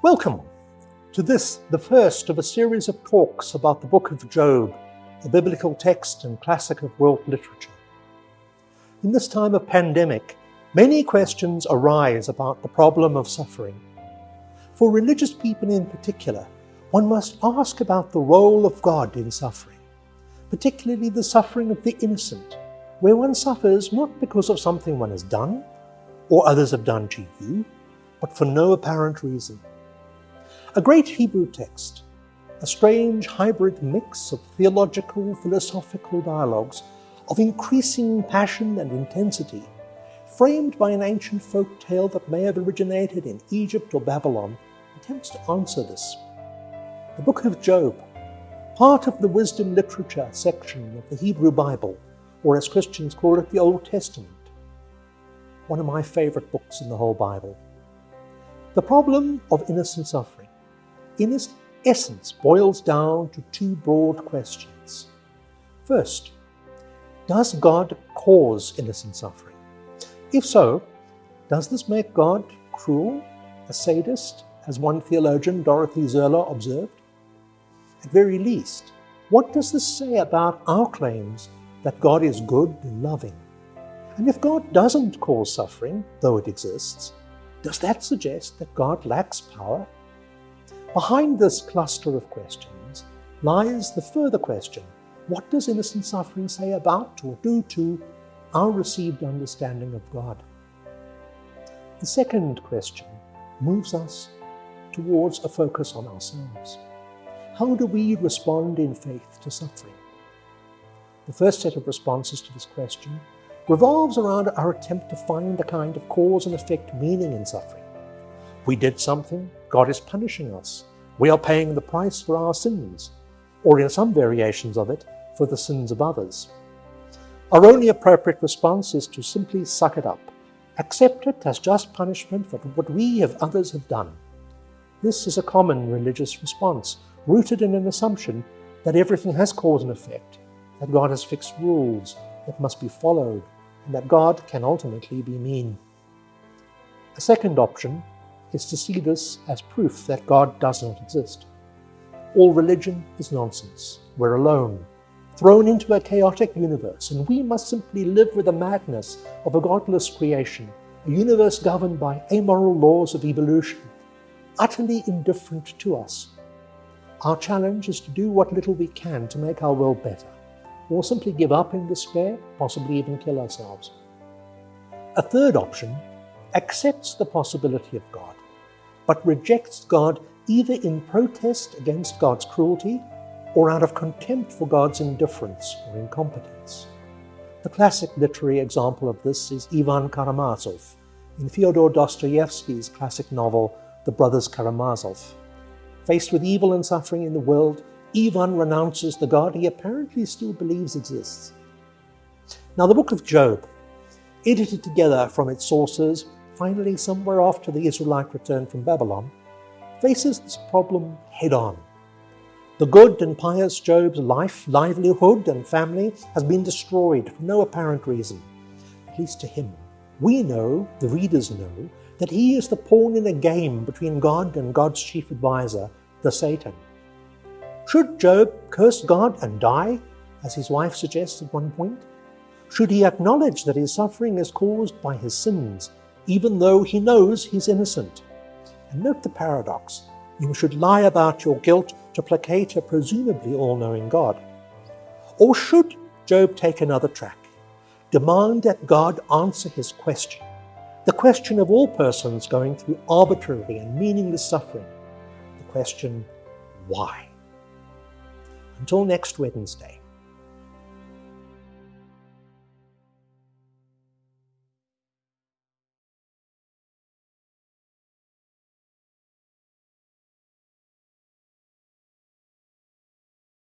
Welcome to this, the first of a series of talks about the book of Job, a biblical text and classic of world literature. In this time of pandemic, many questions arise about the problem of suffering. For religious people in particular, one must ask about the role of God in suffering, particularly the suffering of the innocent, where one suffers not because of something one has done or others have done to you, but for no apparent reason. A great Hebrew text, a strange hybrid mix of theological, philosophical dialogues of increasing passion and intensity, framed by an ancient folk tale that may have originated in Egypt or Babylon, attempts to answer this. The book of Job, part of the wisdom literature section of the Hebrew Bible, or as Christians call it, the Old Testament. One of my favorite books in the whole Bible. The problem of innocent suffering, in its essence, boils down to two broad questions. First, does God cause innocent suffering? If so, does this make God cruel, a sadist, as one theologian, Dorothy Sölle, observed? At very least, what does this say about our claims that God is good and loving? And if God doesn't cause suffering, though it exists, does that suggest that God lacks power? Behind this cluster of questions lies the further question, what does innocent suffering say about or do to our received understanding of God? The second question moves us towards a focus on ourselves. How do we respond in faith to suffering? The first set of responses to this question revolves around our attempt to find a kind of cause and effect meaning in suffering. We did something, God is punishing us. We are paying the price for our sins, or in some variations of it, for the sins of others. Our only appropriate response is to simply suck it up, accept it as just punishment for what we and others have done. This is a common religious response, rooted in an assumption that everything has cause and effect, that God has fixed rules that must be followed, and that God can ultimately be mean. A second option is to see this as proof that God does not exist. All religion is nonsense. We're alone, thrown into a chaotic universe, and we must simply live with the madness of a godless creation, a universe governed by amoral laws of evolution, utterly indifferent to us. Our challenge is to do what little we can to make our world better or simply give up in despair, possibly even kill ourselves. A third option accepts the possibility of God, but rejects God either in protest against God's cruelty or out of contempt for God's indifference or incompetence. The classic literary example of this is Ivan Karamazov in Fyodor Dostoevsky's classic novel, The Brothers Karamazov. Faced with evil and suffering in the world, Ivan renounces the God he apparently still believes exists. Now, the book of Job, edited together from its sources, finally somewhere after the Israelite return from Babylon, faces this problem head on. The good and pious Job's life, livelihood, and family has been destroyed for no apparent reason, at least to him. We know, the readers know, that he is the pawn in a game between God and God's chief advisor, the Satan. Should Job curse God and die, as his wife suggests at one point? Should he acknowledge that his suffering is caused by his sins, even though he knows he's innocent? And note the paradox. You should lie about your guilt to placate a presumably all-knowing God. Or should Job take another track? Demand that God answer his question, the question of all persons going through arbitrary and meaningless suffering, the question, why? Until next Wednesday.